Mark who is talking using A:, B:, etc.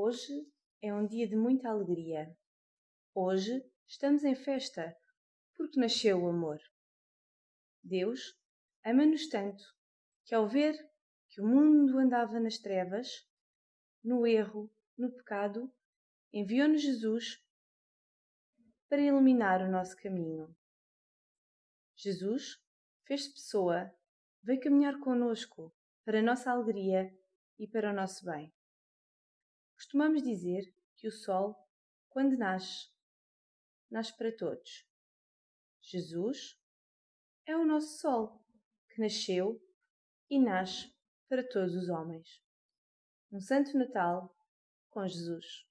A: Hoje é um dia de muita alegria. Hoje estamos em festa porque nasceu o amor. Deus ama-nos tanto que, ao ver que o mundo andava nas trevas, no erro, no pecado, enviou-nos Jesus para iluminar o nosso caminho. Jesus fez-se pessoa, veio caminhar conosco para a nossa alegria e para o nosso bem. Costumamos dizer que o sol, quando nasce, nasce para todos. Jesus é o nosso sol, que nasceu e nasce para todos os homens. Um Santo Natal com Jesus.